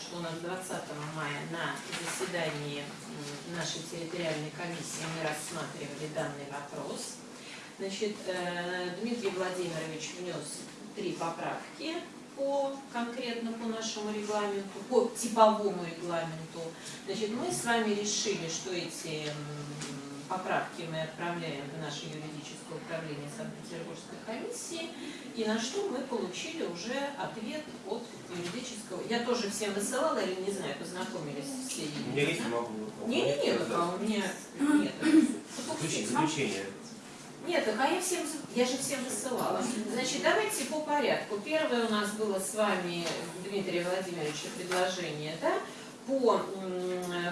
что у нас 20 мая на заседании нашей территориальной комиссии мы рассматривали данный вопрос. Значит, э, Дмитрий Владимирович внес три поправки по конкретно по нашему регламенту, по типовому регламенту. Значит, мы с вами решили, что эти поправки мы отправляем в наше юридическое управление Санкт-Петербургской комиссии, и на что мы получили уже ответ от юридического. Я тоже всем высылала, или не знаю, познакомились все. У меня есть, могу. Не-не-не, а у меня нет. Заключение. Нет, так а я всем, я же всем высылала. Значит, давайте по порядку. Первое у нас было с вами, Дмитрия Владимировича, предложение, да, по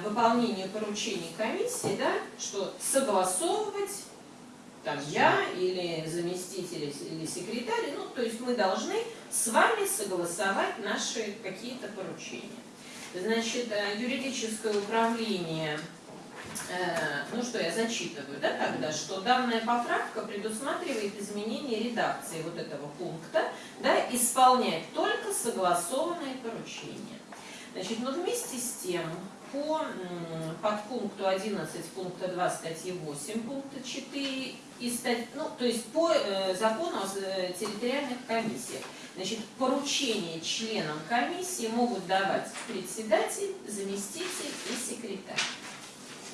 выполнению поручений комиссии, да, что согласовывать там я или заместитель или секретарь, ну, то есть мы должны с вами согласовать наши какие-то поручения. Значит, э, юридическое управление, э, ну что я зачитываю, да, тогда, что данная поправка предусматривает изменение редакции вот этого пункта, да, исполнять только согласованные поручения. Значит, но вместе с тем, по подпункту 11 пункта 2 статьи 8 пункта 4 и стать, ну, то есть по э, закону о э, территориальных комиссиях. Значит, поручения членам комиссии могут давать председатель, заместитель и секретарь.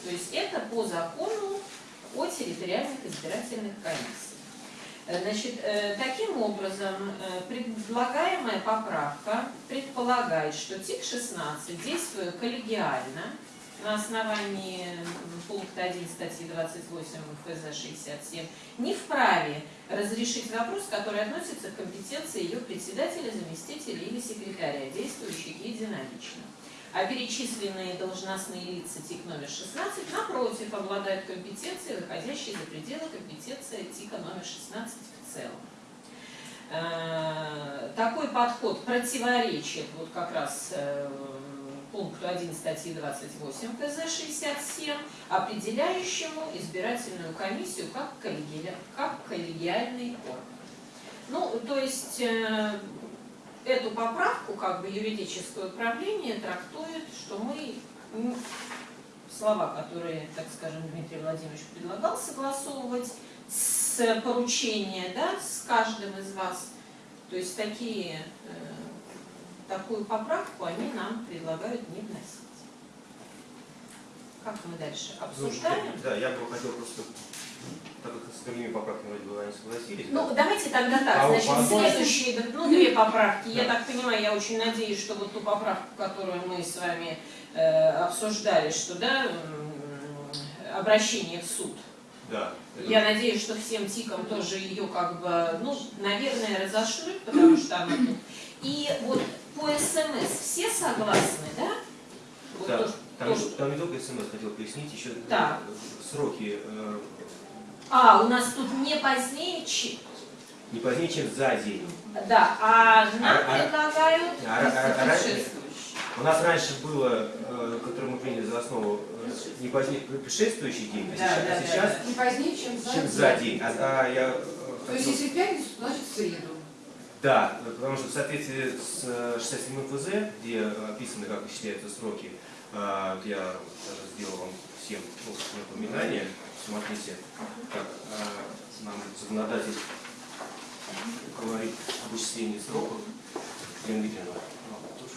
То есть это по закону о территориальных избирательных комиссиях. Значит, э, таким образом, э, предлагаемая поправка предполагает, что ТИК-16, действуя коллегиально, на основании пункта 1 статьи 28 ФЗ 67, не вправе разрешить вопрос, который относится к компетенции ее председателя, заместителя или секретаря, действующих единолично. А перечисленные должностные лица ТИК номер 16, напротив, обладают компетенцией, выходящей за пределы компетенции ТИКа номер 16 в целом. Э, такой подход противоречит вот как раз э, пункту 1 статьи 28 КЗ 67, определяющему избирательную комиссию как, коллеги... как коллегиальный орган. Ну, то есть э, эту поправку как бы юридическое управление трактует, что мы слова, которые, так скажем, Дмитрий Владимирович предлагал согласовывать с поручения, да, с каждым из вас, то есть такие, э, такую поправку они нам предлагают не вносить. Как мы дальше обсуждаем? Ну, да, я бы хотел просто так как с другими поправками вроде бы они согласились. Ну, да? давайте тогда так. А Значит, по следующие, ну, две поправки. Да. Я так понимаю, я очень надеюсь, что вот ту поправку, которую мы с вами э, обсуждали, что, да, обращение в суд. Да. Я надеюсь, что всем тикам тоже ее как бы, ну, наверное, разошлют, потому что она тут. И вот по СМС все согласны, да? Вот Да, тоже- там, тоже. там не только смс хотел пояснить, еще Так. сроки э, А, у нас тут не позднее, чем... не позднее, чем за день. Да, а нам А- а- предлагают... А, а- а предшествующий. у нас раньше было, э, которое мы приняли за основу, э, не позднее предшествующий день, а Да, сейчас, да, а да, сейчас Не позднее, чем за, чем за день. А, а я э, То есть, если пятницу, значит в среду. Да, потому что в соответствии с э, 67 ФЗ, где э, описаны, как исчисляются сроки, э, я даже сделал вам всем напоминание. Смотрите, как э, нам законодатель говорит об исчислении сроков. Елена тоже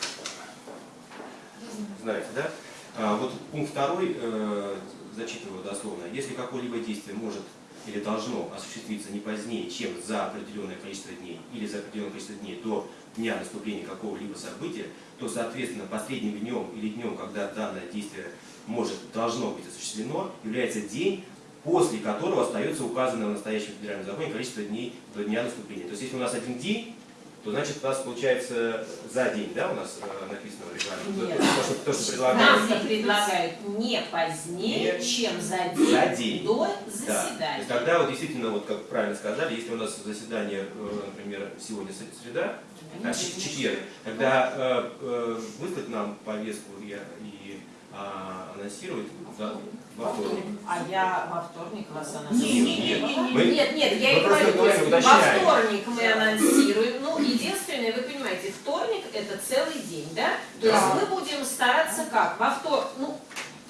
знаете, да? А, вот пункт второй, э, зачитываю дословно. Если какое-либо действие может или должно осуществиться не позднее, чем за определенное количество дней или за определенное количество дней до дня наступления какого-либо события, то, соответственно, последним днем или днем, когда данное действие может, должно быть осуществлено, является день, после которого остается указанное в настоящем федеральном законе количество дней до дня наступления. То есть, если у нас один день, то значит у нас получается за день, да, у нас э, написано в регламенте. Нет. То, что, то, что предлагается. Нам предлагают не позднее, Нет. чем за день, За день. до Да. То заседания. есть тогда вот действительно, вот как правильно сказали, если у нас заседание, э, например, сегодня среда, а, четверг, тогда э, э, выслать нам повестку и, и а, анонсировать да, во вторник. А я во вторник вас Нет, анонсирую. нет, Нет, мы- нет, нет, я и говорю, говорим, во вторник мы анонсируем. Ну, единственное, вы понимаете, вторник это целый день, да? То есть мы будем стараться как? Во вторник, ну,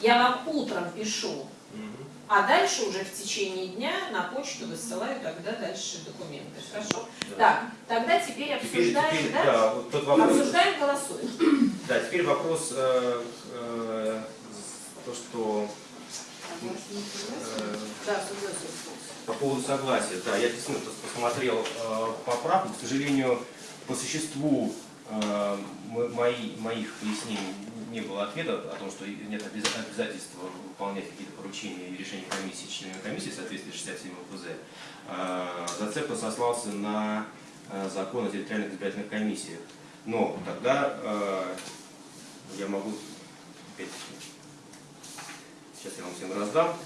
я вам утром пишу, а дальше уже в течение дня на почту высылаю тогда дальше документы. Хорошо? Да. Так, тогда теперь Теперь, обсуждаем, теперь, да? да, вот тот вопрос. Обсуждаем, голосуем. Да, теперь вопрос, э, э, то, что. По поводу согласия. Да, я действительно пос- посмотрел э, поправку. К сожалению, по существу э, мои, моих пояснений не было ответа о том, что нет обяза- обязательства выполнять какие-то поручения и решения комиссии, членами комиссии в соответствии с 67 ФЗ. Э, Зацепка сослался на э, закон о территориальных избирательных комиссиях. Но тогда э, я могу опять я вам всем раздам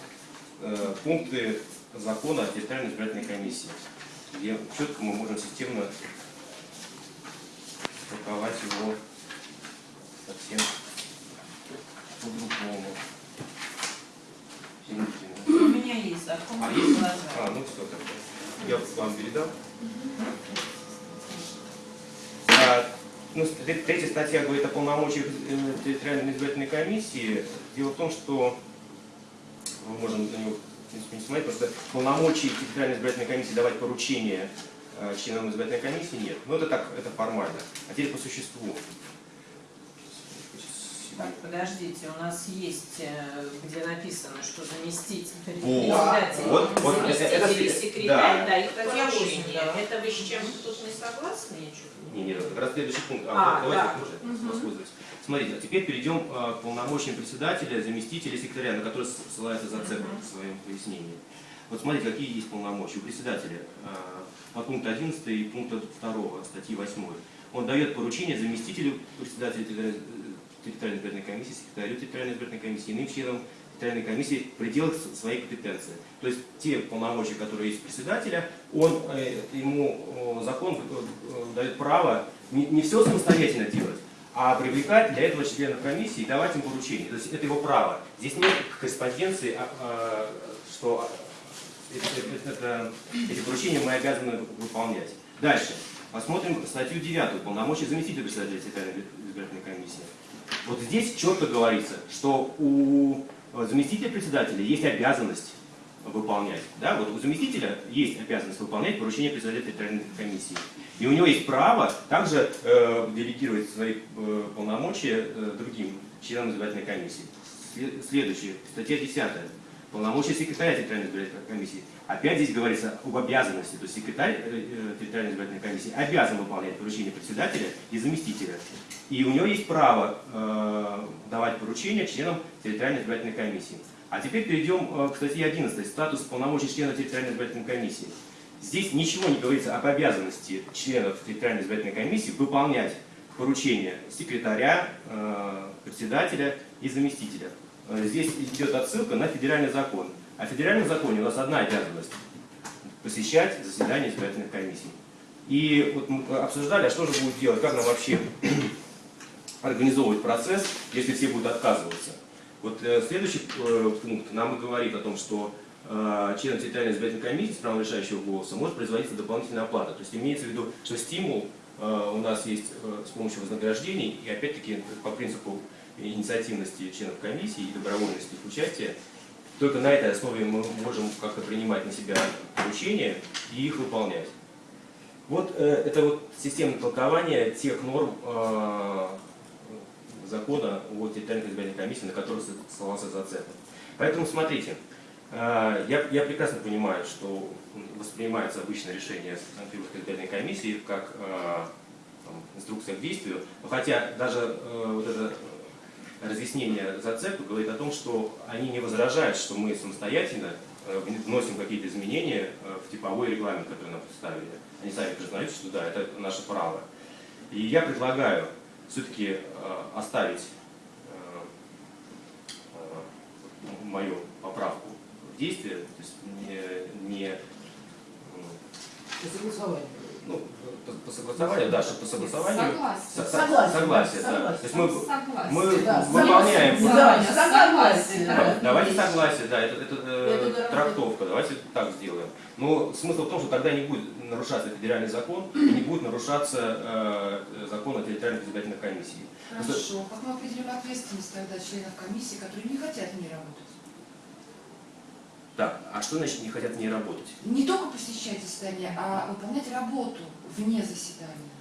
э, пункты закона о территориальной избирательной комиссии, где четко мы можем системно толковать его совсем по-другому. У меня есть закон. А, есть? А, ну все тогда. Я вам передам. А, ну, тре- третья статья говорит о полномочиях э, территориальной избирательной комиссии. Дело в том, что мы можем на него, принципе, не смотреть, просто полномочий территориальной избирательной комиссии давать поручения э, членам избирательной комиссии нет. Но это так, это формально. А теперь по существу. Так, подождите, у нас есть, э, где написано, что заместитель Вот, председатель, вот, вот, это- заместитель это- секретарь да. дают очень, да. Это вы с чем-то тут не согласны? Я Не, нет, как раз следующий пункт. А, А, давайте да. Мгм. воспользуюсь. Смотрите, а теперь перейдем а, к полномочиям председателя, заместителя, секретаря, на который ссылается зацепка Мгм. в своем пояснении. Вот смотрите, какие есть полномочия у председателя. а, По пункту 11 и пункту 2 статьи 8. Он дает поручение заместителю председателя территориальной избирательной комиссии, секретарю территориальной избирательной комиссии, иным членам территориальной комиссии в пределах своей компетенции. То есть те полномочия, которые есть у председателя, он, э, ему закон э, дает право не, не все самостоятельно делать, а привлекать для этого членов комиссии и давать им поручения. То есть это его право. Здесь нет корреспонденции, а, а, что это- это- эти поручения мы обязаны выполнять. Дальше. Посмотрим статью 9. Полномочия заместителя председателя территориальной избирательной комиссии. Вот здесь четко говорится, что у заместителя председателя есть обязанность выполнять. Да? Вот у заместителя есть обязанность выполнять поручение председателя территориальной комиссии. И у него есть право также э, делегировать свои э, полномочия э, другим членам избирательной комиссии. Сле- Следующее, статья 10. Полномочия секретаря территориальной избирательной комиссии. Опять здесь говорится об обязанности. То есть секретарь э, э, территориальной избирательной комиссии обязан выполнять поручения председателя и заместителя. И у него есть право э, давать поручения членам территориальной избирательной комиссии. А теперь перейдем э, к статье 11. Статус полномочий члена территориальной избирательной комиссии. Здесь ничего не говорится об обязанности членов территориальной избирательной комиссии выполнять поручения секретаря, э, председателя и заместителя. Э, Здесь идет отсылка на федеральный закон. А в федеральном законе у нас одна обязанность – посещать заседания избирательных комиссий. И вот мы обсуждали, а что же будет делать, как нам вообще организовывать процесс, если все будут отказываться. Вот э, следующий э, пункт нам говорит о том, что э, член территориальной избирательной комиссии с правом решающего голоса может производиться дополнительная оплата. То есть имеется в виду, что стимул у нас есть с помощью вознаграждений, и опять-таки по принципу инициативности членов комиссии и добровольности их участия, только на этой основе мы можем как-то принимать на себя поручения и их выполнять. Вот э, это вот системное толкование тех норм э, закона о территориальной избирательной комиссии, на который ссылался зацепа. Поэтому смотрите, э, я, я прекрасно понимаю, что воспринимается обычное решение Санкт-Петербургской избирательной комиссии как э, там, инструкция к действию, но хотя даже э, вот это разъяснение зацепа говорит о том, что они не возражают, что мы самостоятельно э, вносим какие-то изменения э, в типовой регламент, который нам представили. Они сами признают, что да, это наше право. И я предлагаю все-таки оставить э, э, мою поправку в действии, то есть не, не. Ну, по, по согласованию, да, что по согласованию. Согласен. Со- со- Согласен, Согласие, да. согласен. То есть мы, Согласен. мы Да, выполняем. Да, согласен. Да, Давайте согласие, да, это, это, э, Это трактовка, давайте так сделаем. Но смысл в том, что тогда не будет нарушаться федеральный закон, и не будет нарушаться э, закон о территориальных избирательных комиссиях. Хорошо. Как мы определим ответственность тогда членов комиссии, которые не хотят в ней работать? Так, а что значит не хотят в ней работать? Не только посещать заседания, а выполнять работу вне заседания.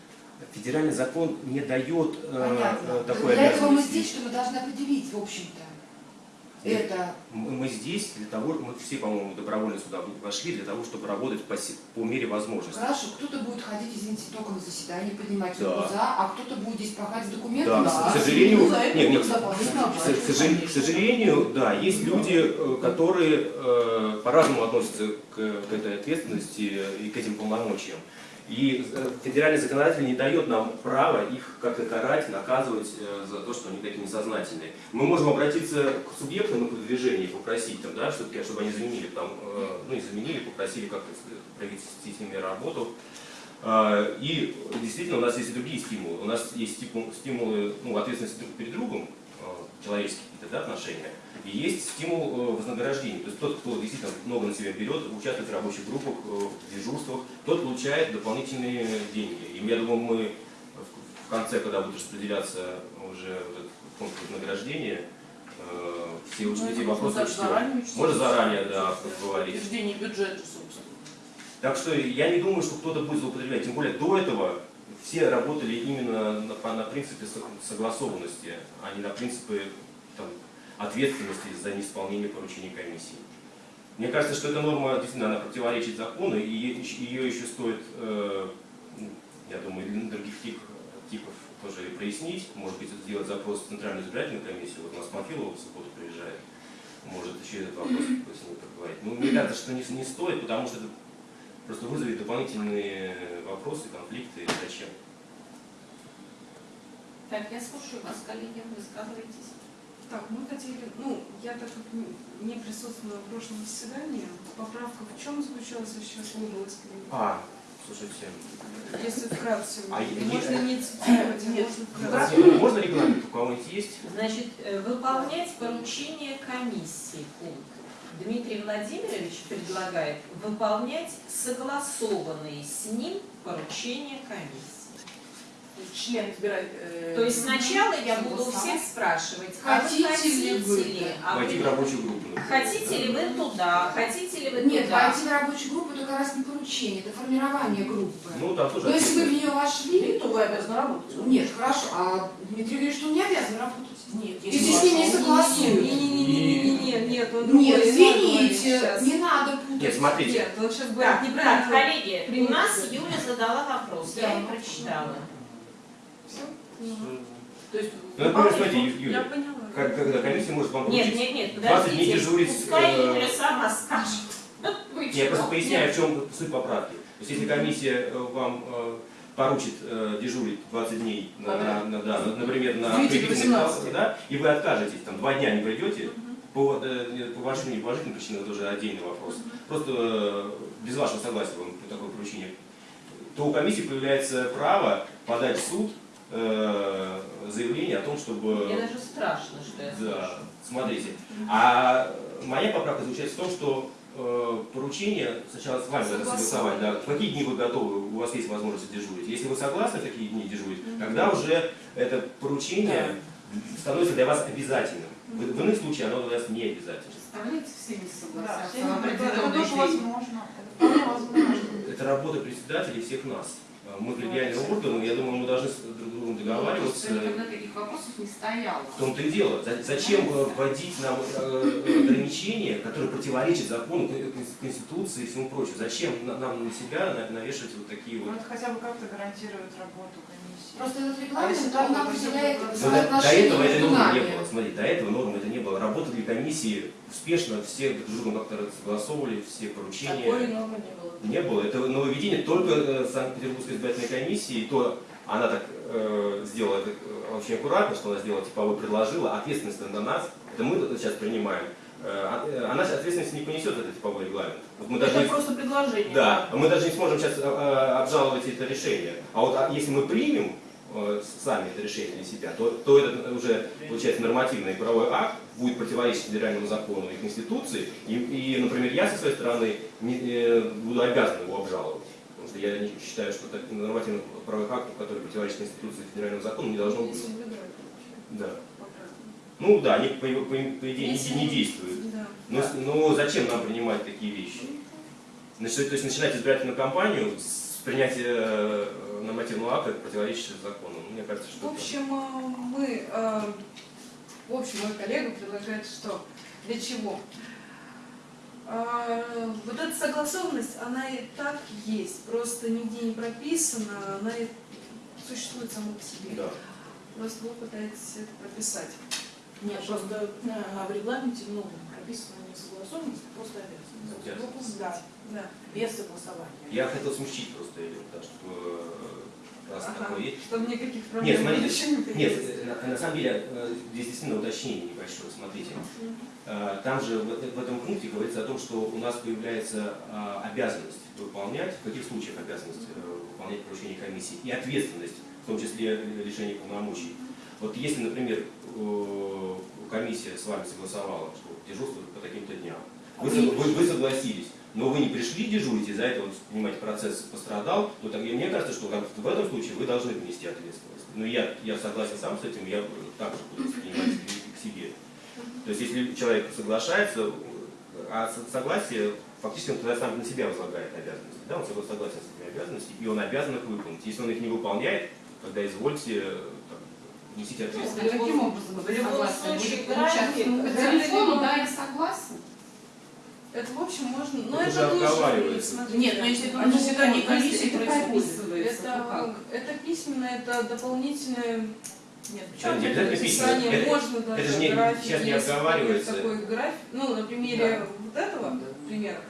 Федеральный закон не дает э, Понятно. э, такой Для этого мы здесь, что мы должны определить, в общем-то. Это Мы мы здесь для того, мы все, по-моему, добровольно сюда вошли для того, чтобы работать по, по мере возможности. хорошо, кто-то будет ходить, извините, только на заседание, поднимать Да. руку за, а кто-то будет здесь пахать с документами. Да, Да. к сожалению, нет, нет, к сожалению, к сожалению, да, есть люди, э, которые э, по-разному относятся к, к этой ответственности и к этим полномочиям. И э, федеральный законодатель не дает нам права их как-то карать, наказывать э, за то, что они такие несознательные. Мы можем обратиться к субъектам движения и попросить, там, да, чтобы, чтобы они заменили, там, э, ну и заменили, попросили как-то провести с ними работу. А, И действительно у нас есть и другие стимулы. У нас есть стиму- стимулы ну, ответственности друг перед другом, человеческие да, отношения, и есть стимул э, вознаграждения. То есть тот, кто действительно много на себя берет, участвует в рабочих группах, э, в дежурствах, тот получает дополнительные деньги. И я думаю, мы в- конце, когда будет распределяться уже вот этот фонд вознаграждения, э, все, Ну, эти это вопросы можно учтем. заранее. Можно заранее, да, поговорить. Утверждение бюджета, собственно. Так что я не думаю, что кто-то будет злоупотреблять. Тем более до этого все работали именно на, на принципе со- согласованности, а не на принципе там, ответственности за неисполнение поручений комиссии. Мне кажется, что эта норма действительно она противоречит закону, и ее еще стоит, э, я думаю, для других тип- типов тоже и прояснить. Может быть, сделать запрос в Центральную избирательную комиссию. Вот у нас Панфилова в субботу приезжает. Может еще этот вопрос с ней поговорить. Ну, мне кажется, что не, не стоит, потому что это просто вызовет дополнительные вопросы, конфликты. Зачем? Так, я слушаю вас, коллеги, высказывайтесь. Так, мы хотели, ну, я так как не- присутствовала в прошлом заседании, поправка в чем заключалась, я сейчас сказать. А, слушайте, Если вкратце, А можно е- не цитировать, а Нет. можно ну, вкратце. разве можно регламент у кого-нибудь есть? Значит, э, выполнять поручение комиссии пункт. Дмитрий Владимирович предлагает выполнять согласованные с ним поручения комиссии. Член избирает... э, То есть сначала я буду у всех спрашивать, а вы Хотите ли вы, хотите ли, а Войти в вы- рабочую группу. хотите ли вы туда, хотите ли вы Нет, туда. войти в рабочую группу это как раз не поручение, это формирование группы. Ну, там тоже Но если вы в нее вошли, то вы обязаны работать. нет, хорошо, а Дмитрий говорит, что он не обязан работать. Нет, Если с ним не согласуют. Не-не-не-не-не, нет, он Нет, извините, не надо путать. Нет, смотрите. Нет, он сейчас так, неправильно. коллеги, у нас Юля задала вопрос, я Да. ее прочитала. Всё? То есть, Ну, например, смотрите, Ю- Я Юля, поняла. как- когда комиссия может вам Нет, нет, нет, 20 дней подождите, дежурить, пускай э, Юля сама скажет. Я просто поясняю, в чем суть поправки. То есть, если комиссия э, вам э, поручит э, дежурить 20 дней, на, на- на- да, на- например, на Девяти до приведенных 18. классах, да, и вы откажетесь, там, два дня не придете, по, э, по вашим неположительным причинам, это уже отдельный вопрос, просто э, без вашего согласия вам такое поручение, то у комиссии появляется право подать в суд э, заявление о том, чтобы... Мне даже страшно, что я слышу. Да, смотрите. А моя поправка заключается в том, что э, поручение сначала с вами надо согласовать, да, в какие дни вы готовы, у вас есть возможность дежурить. Если вы согласны в такие дни дежурить, тогда уже это поручение становится для вас обязательным. В, в иных случаях оно для вас не обязательно. Представляете, все не Да, согласятся не- это тоже возможно. Это возможно. Это работа председателей всех нас. А Мы коллегиальные органы, я думаю, мы должны с друг другом договариваться. Просто никогда таких вопросов не стояло. В том-то и дело. За- Зачем э, вводить нам э, ограничения, которые противоречат закону, кон- Конституции и всему прочему? Зачем на- нам на себя на- навешивать вот такие Ну, вот... это хотя бы как-то гарантирует работу комиссии. Просто этот А регламент, если он нам определяет? Но до, до этого между нормы не было. Смотри, до этого нормы это не было. Работали комиссии успешно, все друг другом как-то согласовывали, все поручения. Такой нормы не было. Не было. Это нововведение только э, Санкт-Петербургской избирательной комиссии. И то она так э, сделала это э, очень аккуратно, что она сделала типовой, предложила. Ответственность на нас. Это мы сейчас принимаем. э, э, она ответственность не понесет этот типовой регламент. Вот мы Это даже не- просто предложение. да, мы даже не сможем сейчас э, обжаловать это решение. А вот а если мы примем сами это решение для себя, то, то это уже получается нормативный правовой акт, будет противоречить федеральному закону и Конституции, и, и, например, я со своей стороны не, э, буду обязан его обжаловать. Потому что я не считаю, что так- нормативных правовых актов, которые противоречат Конституции и федеральному закону, не должно быть. Да. Ну да, они по, по- по идее не, не действуют. Да. Но, ну зачем нам принимать такие вещи? Значит, то есть начинать избирательную кампанию с принятия э, нормативного акта, противоречащего закону. Ну, Мне кажется, В что это- общем, э, мы, э, в общем, мой коллега предлагает что? Для чего? Э, Вот эта согласованность, она и так есть, просто нигде не прописана, она и существует сама по себе. Да. Просто вы пытаетесь это прописать. Нет, просто в регламенте новом прописана не согласованность, а просто обязанность. Обязанность. Да, да. Без согласования. Я хотел смягчить просто ее, да, чтобы э, раз Ага. такое есть. Чтобы никаких проблем Нет, смотрите, еще не Нет, э, на, на самом деле э, здесь действительно уточнение небольшое, смотрите. Э, Там же в, в этом пункте говорится о том, что у нас появляется обязанность выполнять, в каких случаях обязанность выполнять поручение комиссии, и ответственность, в том числе лишение полномочий. Вот если, например, комиссия с вами согласовала, что дежурство по таким-то дням, вы- вы- вы согласились, но вы не пришли дежурить, из-за этого, понимаете, процесс пострадал, то тогда мне кажется, что как- в этом случае вы должны внести ответственность. Но я, я согласен сам с этим, я также буду воспринимать к себе. То есть если человек соглашается, а со- согласие фактически он тогда сам на себя возлагает обязанности. Да, он согла- согласен с этими обязанностями, и он обязан их выполнить. Если он их не выполняет, тогда извольте там, несите ответственность. Каким образом В любом случае, ну, по это телефону, да, я согласна. Это, в общем, можно... Но Это это, же тоже, смотрите, Нет, но если это заседании вот, комиссии это происходит. Это, это письменно, это дополнительное Нет, Это не обязательно письменно. описание. Это- Можно даже это же не- график, сейчас не если обговаривается. такой график. Ну, на примере вот этого примера.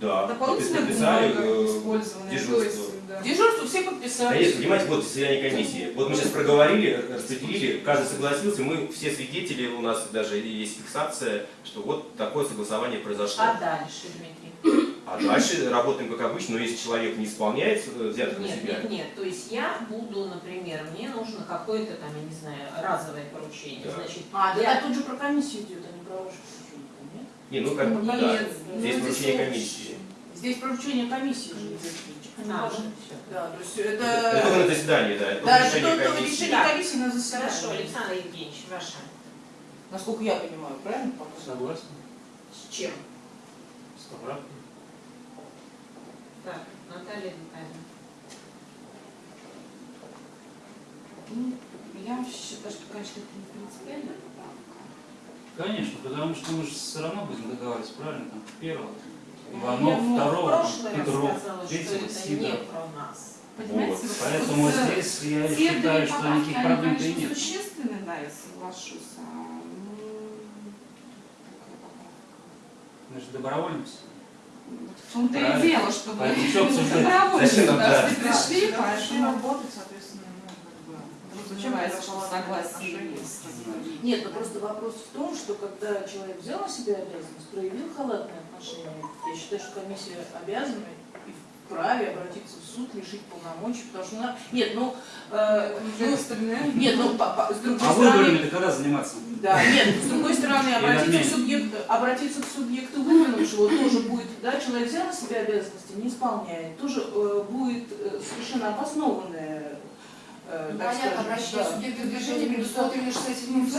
Да, Дополнительная подписали, бумага э, использованная. дежурство. Да. Дежурство все Да подписали. нет, понимаете, вот заседание комиссии. Вот мы сейчас проговорили, распределили, каждый согласился, мы все свидетели, у нас даже есть фиксация, что вот такое согласование произошло. А дальше, Дмитрий? А дальше работаем как обычно, но если человек не исполняет э, взяток на Нет, себя, нет, нет. То есть я буду, например, мне нужно какое-то там, я не знаю, разовое поручение. Да. Значит, А, я- да, тут же про комиссию идет, а не про нет? Не, ну как бы, Нет, да, ну, здесь поручение общее. комиссии. Здесь поручение комиссии же идет. а. Да, то есть Это это... на заседании, да, это Да, это решение только комиссии. решение комиссии на заседании. Хорошо, Александр Евгеньевич, ваша. Насколько я понимаю, правильно? пока? Согласен. С чем? С поправкой. Так, Наталья Витальевна. Ну, я считаю, что, конечно, это не принципиальная поправка. Конечно, потому что мы же все равно будем договариваться, правильно? Там первого, Иванов, в второго, Петров, третьего, Сидоров. Понимаете, Вот. Поэтому вот, э, здесь я считаю, что никаких проблем-то и конечно, нет. существенны, да, я соглашусь. А, ну? Мы же добровольность. Вот В том-то и дело, что да. все пришли, поэтому работать, соответственно, ну, как бы... Зачем есть. Нет, ну просто вопрос в том, что когда человек взял на себя обязанность, проявил халатное отношение, я считаю, что комиссия обязана и вправе обратиться в суд, лишить полномочий, потому что она... Нет, ну, э, ну, нет, ну, по- по- с другой А стороны... выборами-то когда заниматься? Да, нет, с другой стороны, обратиться к субъекту, обратиться к субъекту выдвинувшего тоже будет, да, человек взял на себя обязанности, не исполняет, тоже э, будет э, совершенно обоснованное, э, Ну, так понятно, обращение да. субъекта движения предусмотрено 67 ФЗ.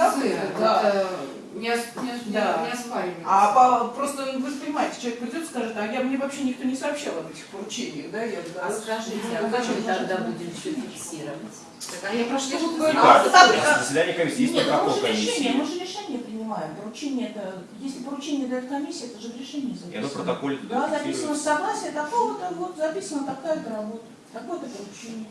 Да. Это не, ос- не, Да. не оспаривается. А по- просто ну, вы же понимаете, человек придет и скажет, а я, мне вообще никто не сообщал об этих поручениях, да, я А скажите, а Ну, как зачем мы тогда будем все фиксировать? Так, а я Ну, вот вы-. А, Заседание комиссии, есть Нет, ну, мы протокол же решение, мы комиссии. же решение принимаем. Поручение это, если поручение дает комиссия, это же в решении И оно в записано. протоколе Да, записано согласие такого-то, вот записано такая-то работа, такое-то поручение.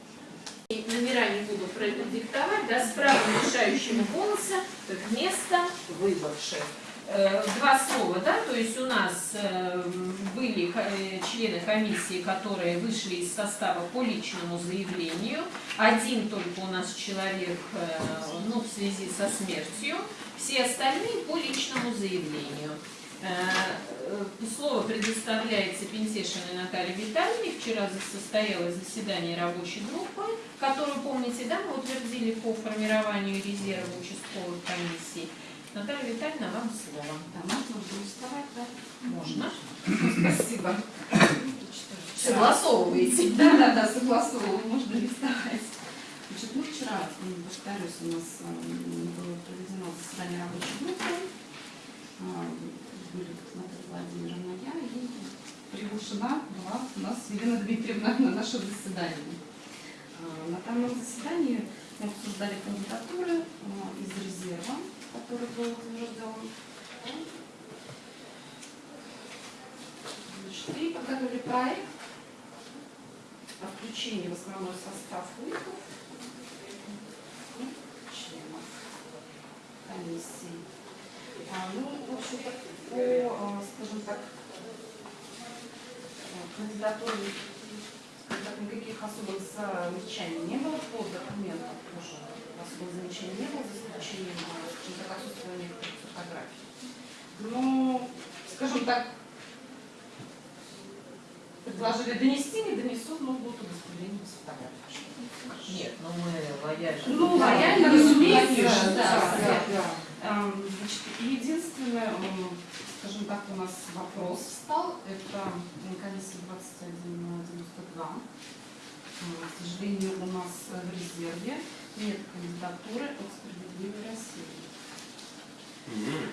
Номера не буду продиктовать, да, с правом решающего голоса вместо выбывших. Э, Два слова, да, то есть у нас э, были э, члены комиссии, которые вышли из состава по личному заявлению. Один только у нас человек, ну, в связи со смертью. Все остальные по личному заявлению. Э, э, Слово предоставляется Пентешиной Наталье Витальевне. Вчера состоялось заседание рабочей группы, которую, помните, да, мы утвердили по формированию резерва участковых комиссий. Наталья Витальевна, вам слово. Да, можно вставать, да? Можно. Спасибо. Согласовываете. Да, да, да, согласовываю, можно листовать. Значит, мы вчера, повторюсь, у нас м, было проведено заседание рабочей группы. А, Были Наталья Владимировна, я и приглашена была у нас Елена Дмитриевна на наше заседание. А, На данном заседании мы обсуждали кандидатуры а, из резерва, который был утвержден. И подготовили проект о включении в основной состав УИКов членов комиссии. А, ну, в общем-то, по, а, скажем так, а, кандидатуре так, никаких особых замечаний не было по документам, тоже особых замечаний не было, за исключением, скажем так, отсутствия некоторых фотографий. Но, скажем так, предложили донести, не донесут, но будут удостоверения с фотографией. Нет, ну мы лояльны. Ну, Да. лояльно, разумеется, да, да. да. Эм, Значит, единственное, м, скажем так, у нас вопрос встал, это комиссия 2192. М, К сожалению, у нас э, в резерве нет кандидатуры от «Справедливой России».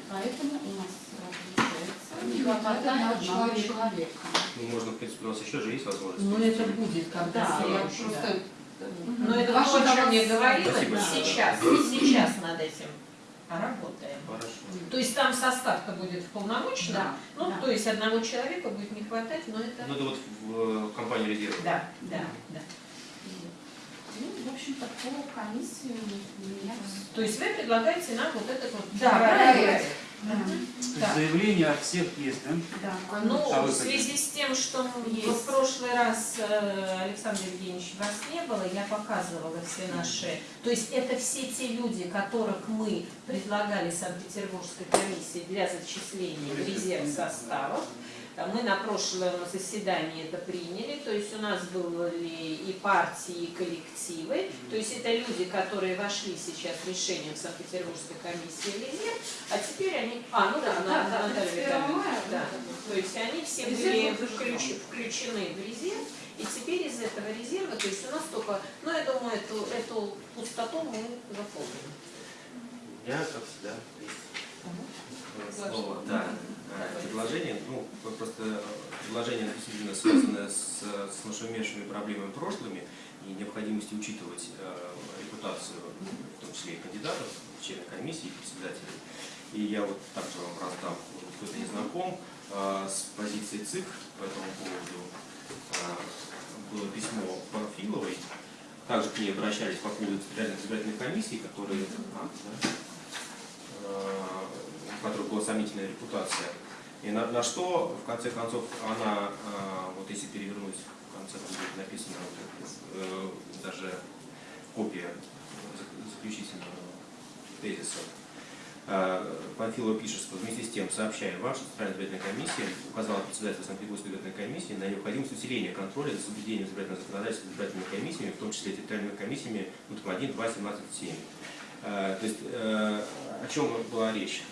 Поэтому у нас э, получается Не не хватает одного человека. человека. Ну, можно, в принципе, у нас еще же есть возможность. Ну это будет, когда Да, я просто... да. Мгм. Но это Ваше о чем я говорила, сейчас, и сейчас над этим работаем. То есть там состав-то будет полномочный, Да, ну, да. то есть одного человека будет не хватать, но это... Ну, это вот в э, компании резерв. Да, да, да. Ну, в общем-то, по комиссии у меня. То есть вы предлагаете нам вот этот вот Да, проект. Так. Заявление от всех есть, да? Да. Ну, А в связи с тем, что Есть. в прошлый раз э, Александр Евгеньевич вас не было, я показывала все наши... То есть это все те люди, которых мы предлагали Санкт-Петербургской комиссии для зачисления в резерв составов. Мы на прошлом заседании это приняли, то есть у нас были и партии, и коллективы, то есть это люди, которые вошли сейчас решением Санкт-Петербургской комиссии в резерв, а теперь они... А, ну да, Да, на- да, Наталья 31 Витальевна. мая, Да. да. То есть они все были включ- включены в резерв, и теперь из этого резерва, то есть у нас только, ну я думаю, эту, эту пустоту мы заполним. Я, как всегда, слово. Да. Э, Предложение, ну, просто предложение действительно связано с, с нашумевшими проблемами прошлыми и необходимостью учитывать э, репутацию, в том числе и кандидатов, членов комиссии и председателей. И я вот также вам раздам, кто-то не знаком, э, с позицией ЦИК по этому поводу. Э, Было письмо Панфиловой, также к ней обращались по поводу территориальных избирательных комиссий, которые, а, да, э, у которой была сомнительная репутация. И на, на что, в конце концов, она, э, вот если перевернуть, в конце будет написано вот, э, даже копия зак- заключительного тезиса. Э, Панфилова пишет, что вместе с тем, сообщая вам, что Центральная избирательная комиссия указала председателю Санкт-Петербургской избирательной комиссии на необходимость усиления контроля за соблюдением избирательного законодательства избирательными комиссиями, в том числе территориальными комиссиями НУТК 1, 2, 17, 7. Э, То есть э, о чем была речь?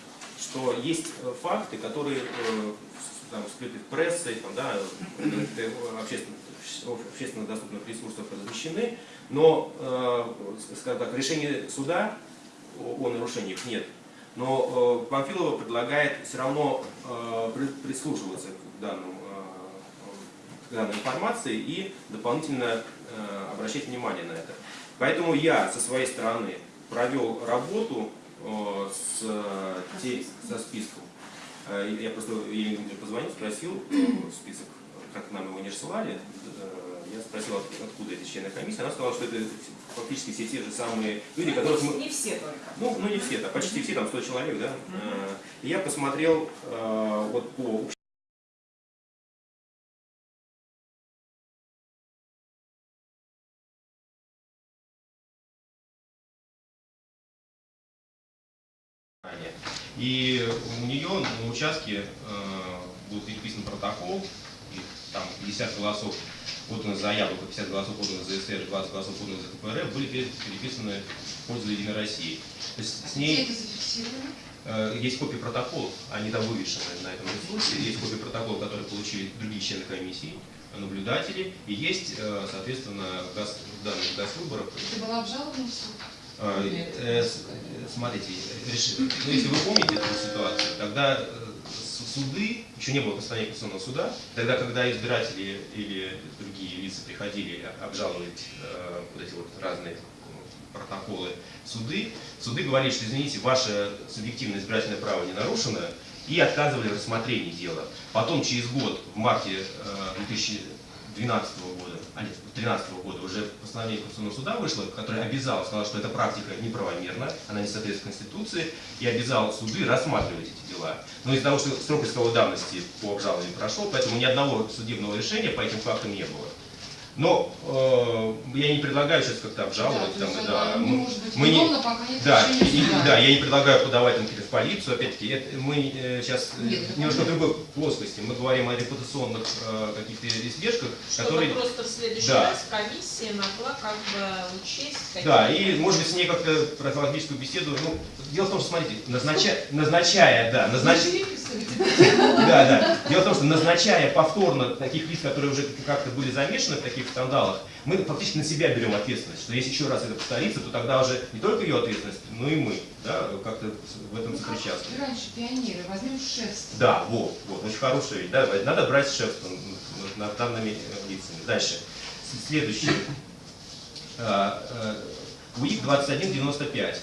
Что есть э, факты, которые э, там, скрыты прессой, там, да, э, общественно, общественно доступных ресурсах размещены, но э, скажем так, решения суда о, о нарушениях нет. Но э, Памфилова предлагает все равно э, при- прислушиваться к, данному, э, к данной информации и дополнительно э, обращать внимание на это. Поэтому я со своей стороны провел работу э, с, те- со списком. Э, Я просто Дмитриевне позвонил, спросил список, как нам его не рассылали, э, я спросил, от- откуда эти члены комиссии, она сказала, что это фактически все те же самые люди, Ну, которые... не, не все только. Ну, ну не все, да, почти все, там 100 человек, да. Э, И я посмотрел э, вот по И у нее на участке э, будет переписан протокол, и там 50 голосов подано за яблоко, 50 голосов подано за СССР, 20 голосов подано за КПРФ, были пере- переписаны в пользу Единой России. То есть с Где ней это зафиксировано? э, есть копии протоколов, они там вывешены на этом ресурсе, есть копии протоколов, которые получили другие члены комиссии, наблюдатели, и есть, э, соответственно, газ, данных госвыборов Это была обжалована в суд? Э, с- э, Смотрите, ну, если вы помните эту ситуацию, тогда э, суды, еще не было постановления Конституционного суда, тогда, когда избиратели или другие лица приходили обжаловать э, вот эти вот разные э, протоколы суды, суды говорили, что, извините, ваше субъективное избирательное право не нарушено, и отказывали в рассмотрении дела. Потом, через год, в марте э, 2012 года, а нет, 2013 года уже постановление Конституционного суда вышло, которое обязало, сказало, что эта практика неправомерна, она не соответствует Конституции, и обязало суды рассматривать эти дела. Но из-за того, что срок исковой давности по обжалованию прошел, поэтому ни одного судебного решения по этим фактам не было. Но э, я не предлагаю сейчас как-то обжаловать, Да, там, да, мы- может быть мы не- пока нет да, и- да, я не предлагаю подавать там в полицию, опять-таки, мы сейчас Нет, это немножко в другой плоскости. Мы говорим о репутационных э, каких-то издержках, Чтобы которые... просто в следующий Да. раз комиссия могла как бы учесть Да, и может быть с ней как-то профилактическую беседу. Ну, дело в том, что, смотрите, назначая, назначая, да, назнач- да, да. Дело в том, что назначая повторно таких лиц, которые уже как-то были замешаны в таких скандалах, мы фактически на себя берем ответственность, что если еще раз это повторится, то тогда уже не только ее ответственность, но и мы, да, как-то в этом Ну, сопричастны. раньше пионеры, возьмем шефство. Да, вот, вот, очень хорошая вещь. Да, надо брать шефство над- данными лицами. Дальше. С- Следующее. А, э, УИК 2195.